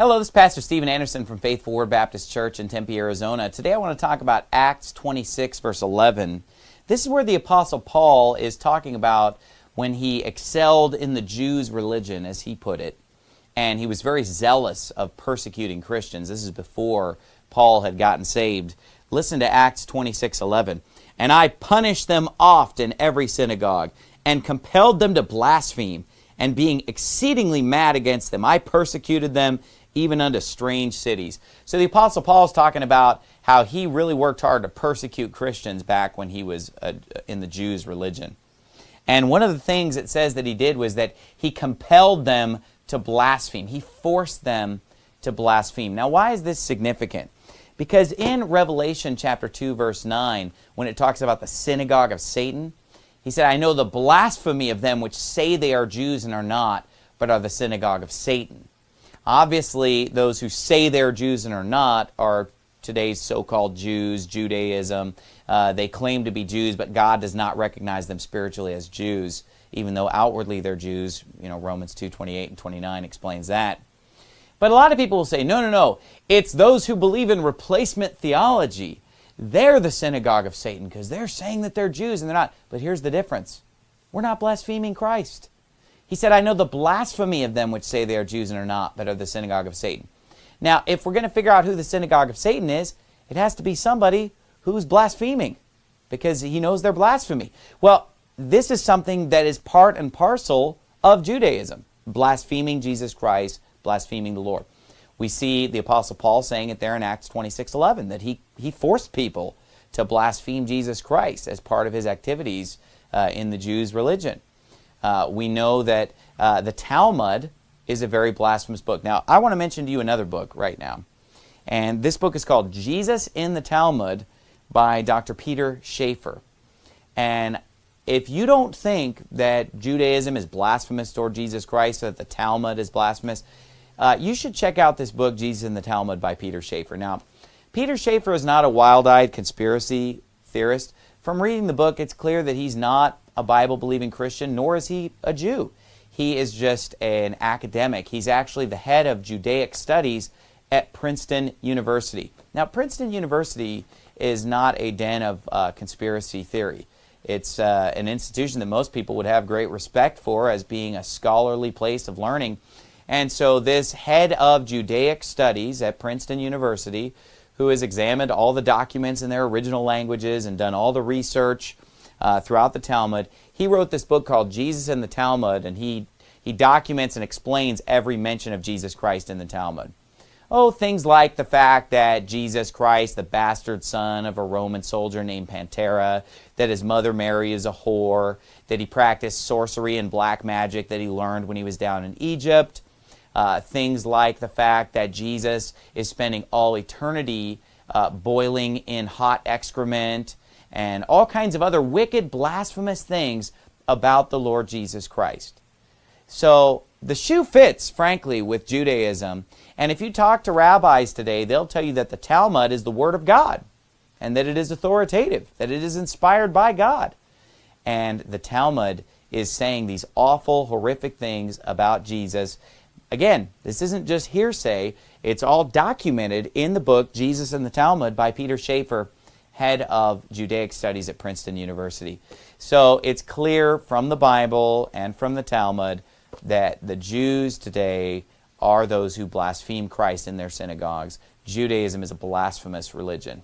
Hello, this is Pastor Steven Anderson from Faithful Word Baptist Church in Tempe, Arizona. Today I want to talk about Acts 26, verse 11. This is where the Apostle Paul is talking about when he excelled in the Jews' religion, as he put it, and he was very zealous of persecuting Christians. This is before Paul had gotten saved. Listen to Acts 26, 11. And I punished them oft in every synagogue, and compelled them to blaspheme, and being exceedingly mad against them, I persecuted them even unto strange cities. So the Apostle Paul is talking about how he really worked hard to persecute Christians back when he was uh, in the Jews' religion. And one of the things it says that he did was that he compelled them to blaspheme. He forced them to blaspheme. Now, why is this significant? Because in Revelation chapter 2, verse 9, when it talks about the synagogue of Satan, he said, I know the blasphemy of them which say they are Jews and are not, but are the synagogue of Satan. Obviously, those who say they're Jews and are not are today's so-called Jews, Judaism. Uh, they claim to be Jews, but God does not recognize them spiritually as Jews, even though outwardly they're Jews. You know, Romans 2, 28 and 29 explains that. But a lot of people will say, no, no, no, it's those who believe in replacement theology. They're the synagogue of Satan because they're saying that they're Jews and they're not. But here's the difference. We're not blaspheming Christ. He said, I know the blasphemy of them which say they are Jews and are not, but are the synagogue of Satan. Now, if we're going to figure out who the synagogue of Satan is, it has to be somebody who's blaspheming because he knows their blasphemy. Well, this is something that is part and parcel of Judaism, blaspheming Jesus Christ, blaspheming the Lord. We see the Apostle Paul saying it there in Acts 26:11 that he, he forced people to blaspheme Jesus Christ as part of his activities uh, in the Jews' religion. Uh, we know that uh, the Talmud is a very blasphemous book. Now, I want to mention to you another book right now. And this book is called Jesus in the Talmud by Dr. Peter Schaefer. And if you don't think that Judaism is blasphemous toward Jesus Christ, or that the Talmud is blasphemous, uh, you should check out this book, Jesus in the Talmud by Peter Schaefer. Now, Peter Schaefer is not a wild-eyed conspiracy theorist. From reading the book, it's clear that he's not a Bible-believing Christian, nor is he a Jew. He is just an academic. He's actually the head of Judaic studies at Princeton University. Now, Princeton University is not a den of uh, conspiracy theory. It's uh, an institution that most people would have great respect for as being a scholarly place of learning. And so this head of Judaic studies at Princeton University, who has examined all the documents in their original languages and done all the research uh, throughout the Talmud. He wrote this book called Jesus in the Talmud, and he, he documents and explains every mention of Jesus Christ in the Talmud. Oh, things like the fact that Jesus Christ, the bastard son of a Roman soldier named Pantera, that his mother Mary is a whore, that he practiced sorcery and black magic that he learned when he was down in Egypt. Uh, things like the fact that Jesus is spending all eternity uh, boiling in hot excrement and all kinds of other wicked, blasphemous things about the Lord Jesus Christ. So the shoe fits, frankly, with Judaism. And if you talk to rabbis today, they'll tell you that the Talmud is the Word of God and that it is authoritative, that it is inspired by God. And the Talmud is saying these awful, horrific things about Jesus. Again, this isn't just hearsay. It's all documented in the book Jesus and the Talmud by Peter Schaefer head of Judaic Studies at Princeton University. So it's clear from the Bible and from the Talmud that the Jews today are those who blaspheme Christ in their synagogues. Judaism is a blasphemous religion.